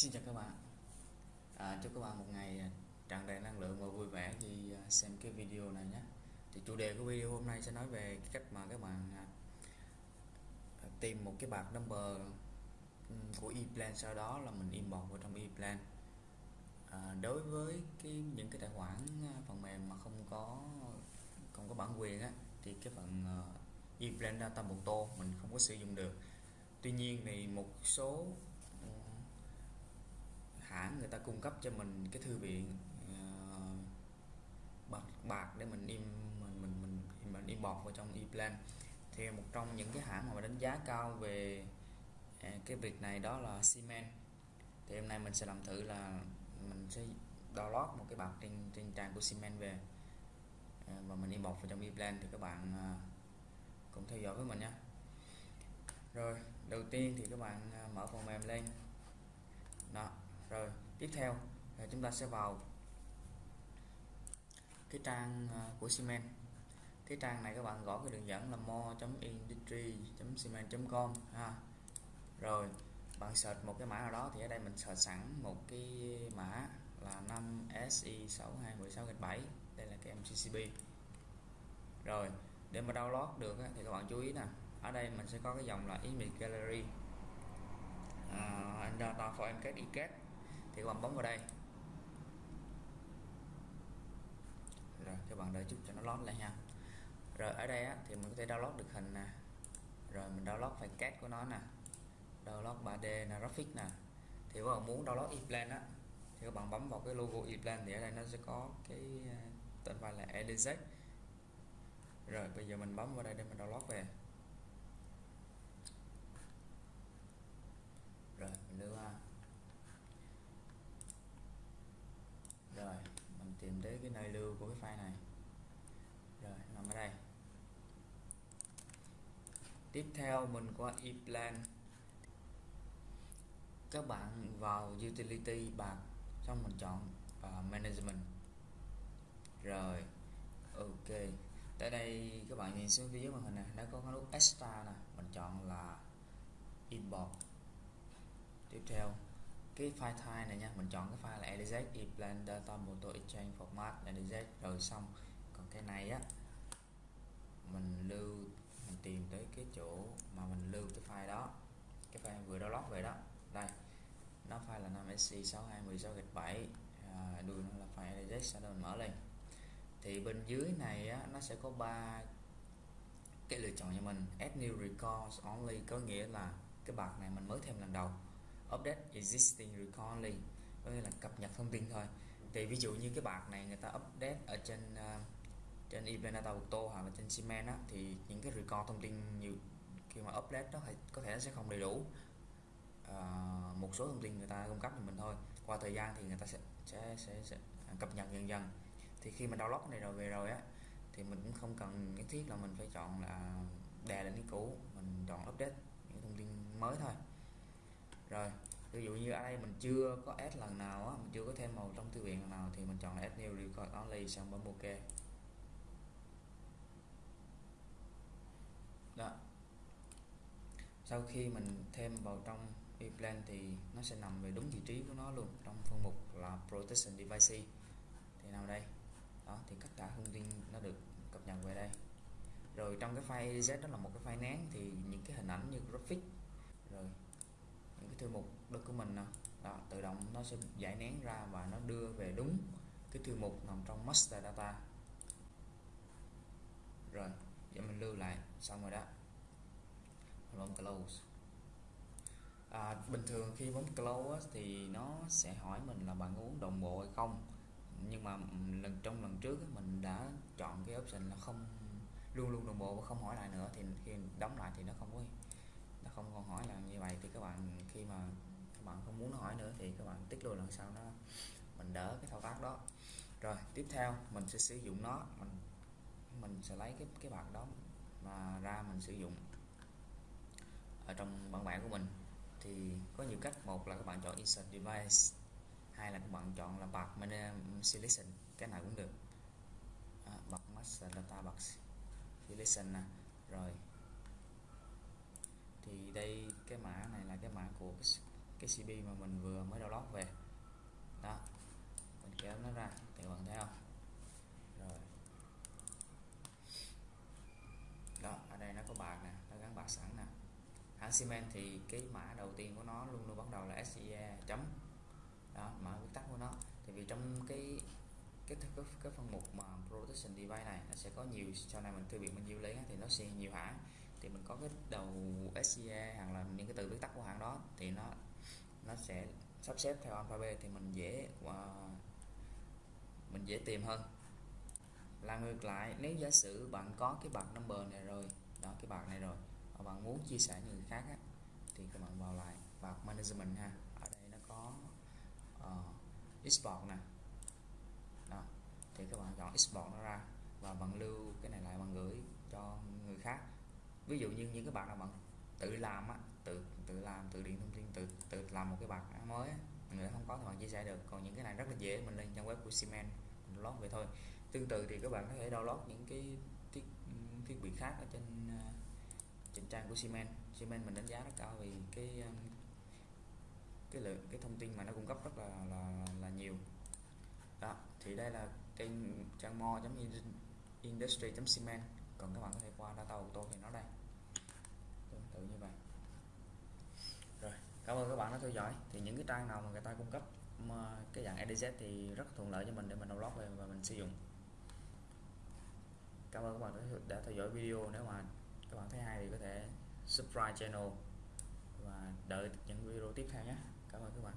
Xin chào các bạn. À, Chúc các bạn một ngày tràn đầy năng lượng và vui vẻ khi à, xem cái video này nhé. Thì chủ đề của video hôm nay sẽ nói về cách mà các bạn à, tìm một cái bạc number của eplan. Sau đó là mình import vào trong eplan. À, Đối với cái những cái tài khoản à, phần mềm mà không có không có bản quyền á thì cái phần eplan data data moto mình không có sử dụng được. Tuy nhiên thì một số cung cấp cho mình cái thư viện uh, bạc bạc để mình im mình mình mình mình import vào trong ePlan. Thì một trong những cái hãng mà đánh giá cao về uh, cái việc này đó là Siemens. Thì hôm nay mình sẽ làm thử là mình sẽ download một cái bạc trên trên trang của Siemens về uh, và mình import vào trong ePlan. Thì các bạn à, uh, cùng theo dõi với mình nha rồi đầu tiên thì các bạn mở phần mềm lên. Đó rồi tiếp theo là chúng ta sẽ vào cái trang à, của Siemens. Cái trang này các bạn gõ cái đường dẫn là mo.industry.siemens.com ha. Rồi bạn search một cái mã nào đó thì ở đây mình search sẵn một cái mã là 5 SI 6216 đây là cái MCCB rồi để mà download được thì các bạn chú ý nè ở đây mình sẽ có cái dòng là image gallery. Uh, data for mcat icat thì các bạn bấm vào đây. Rồi các bạn đợi chút cho nó load lại nha. Rồi ở đây á, thì mình có thể download được hình nè. Rồi mình download phải cát của nó nè. Download 3D nè graphic nè. Thì các bạn muốn download ePlan á thì các bạn bấm vào cái logo ePlan thì ở đây nó sẽ có cái ờ, tên file là edz rồi bây giờ mình bấm vào đây để mình download về rồi mình lưu ha rồi mình tìm tới cái nơi lưu của cái file này. Rồi nằm ở đây. Tiếp theo mình qua Eplan. các bạn vào utility bạc xong mình chọn uh, management. Rồi ok. Tại đây các bạn nhìn xuống phía dưới màn hình này nó có cái nút extra nè mình chọn là import tiếp theo cái file type này nha. Mình chọn cái file là edz eplan data moto exchange format edz rồi xong. Còn cái này á mình lưu mình tìm tới cái chỗ mà mình lưu cái file đó. Cái file vừa download về đó. Đây nó file là 5sc 6216 gạch 7 à, đuôi nó là file edz sau đó mình mở lên. Thì bên dưới này á, nó sẽ có ba cái lựa chọn cho mình. Add new records only có nghĩa là cái bạc này mình mới thêm lần đầu update existing recently có nghĩa là cập nhật thông tin thôi. Thì ví dụ như cái bạc này người ta update ở trên uh, trên Ibanata Auto hoặc là trên Siemens á, thì những cái record thông tin nhiều khi mà update đó có thể nó sẽ không đầy đủ. Uh, một số thông tin người ta cung cấp cho mình thôi. Qua thời gian thì người ta sẽ sẽ, sẽ, sẽ à, cập nhật dần dần. Thì khi mà download cái này rồi về rồi á thì mình cũng không cần nhất thiết là mình phải chọn là đè lên cái cũ mình chọn update những thông tin mới thôi rồi, ví dụ như ở đây mình chưa có add lần nào á, mình chưa có thêm màu trong thư viện lần nào thì mình chọn là add new record only xong bấm ok. Đó. Sau khi mình thêm vào trong plan thì nó sẽ nằm về đúng vị trí của nó luôn, trong phân mục là protection device thì nào đây? Đó, thì tất cả thông tin nó được cập nhật về đây. Rồi trong cái file z đó là một cái file nén thì những cái hình ảnh như graphic. Rồi thư mục document nè đó, tự động nó sẽ giải nén ra và nó đưa về đúng cái thư mục nằm trong master data. Rồi giờ mình lưu lại xong rồi đó. Mình bấm close. À, bình thường khi bấm close thì nó sẽ hỏi mình là bạn uống đồng bộ hay không? Nhưng mà lần trong lần trước mình đã chọn cái option là không luôn luôn đồng bộ và không hỏi lại nữa thì khi đóng lại thì nó không có nó không còn hỏi là như vậy thì các bạn khi mà các bạn không muốn nó hỏi nữa thì các bạn tích luôn lần sau nó mình đỡ cái thao tác đó. Rồi tiếp theo mình sẽ sử dụng nó mình mình sẽ lấy cái cái bạc đó mà ra mình sử dụng ở trong bản vẽ của mình. Thì có nhiều cách một là các bạn chọn insert device hai là các bạn chọn là bạc selection cái nào cũng được. À, bạc master data bạc selection nè rồi thì đây cái mã này là cái mã của cái, cái CP mà mình vừa mới download về. Đó mình kéo nó ra thì bạn thấy không? Rồi. Đó ở đây nó có bạc nè nó gắn bạc sẵn nè. Hãng Siemens thì cái mã đầu tiên của nó luôn luôn bắt đầu là SIA chấm. Đó mã viết tắt của nó. Thì vì trong cái cái cái, cái phần mục mà protection device này nó sẽ có nhiều sau này mình thư viện mình yêu lấy thì nó sẽ nhiều hãng thì mình có cái đầu SCA hoặc là những cái từ viết tắt của hãng đó thì nó nó sẽ sắp xếp theo alphabet thì mình dễ uh, mình dễ tìm hơn. Là ngược lại nếu giả sử bạn có cái bạc number này rồi đó cái bạc này rồi và bạn muốn chia sẻ với người khác á, thì các bạn vào lại bạc management ha. Ở đây nó có ờ, uh, export nè. Đó thì các bạn chọn export nó ra và bạn lưu cái này lại bạn gửi cho người khác ví dụ như những cái bạn nào bạn tự làm á tự tự làm tự điện thông tin tự tự làm một cái bạc mới á, người không có thì bạn chia sẻ được. Còn những cái này rất là dễ mình lên trang web của Siemens mình lót về thôi. Tương tự thì các bạn có thể download những cái thiết thiết bị khác ở trên à, trên trang của Siemens. Siemens mình đánh giá rất cao vì cái à, cái lượng cái thông tin mà nó cung cấp rất là là là nhiều. Đó thì đây là kênh trang mo industry cement còn các bạn có thể qua data auto thì nó đây kiểu như vậy rồi, cảm ơn các bạn đã theo dõi. Thì những cái trang nào mà người ta cung cấp cái dạng EDZ thì rất thuận lợi cho mình để mình download về và mình sử dụng. Cảm ơn các bạn đã theo dõi video. Nếu mà các bạn thấy hay thì có thể subscribe channel và đợi những video tiếp theo nhé. Cảm ơn các bạn.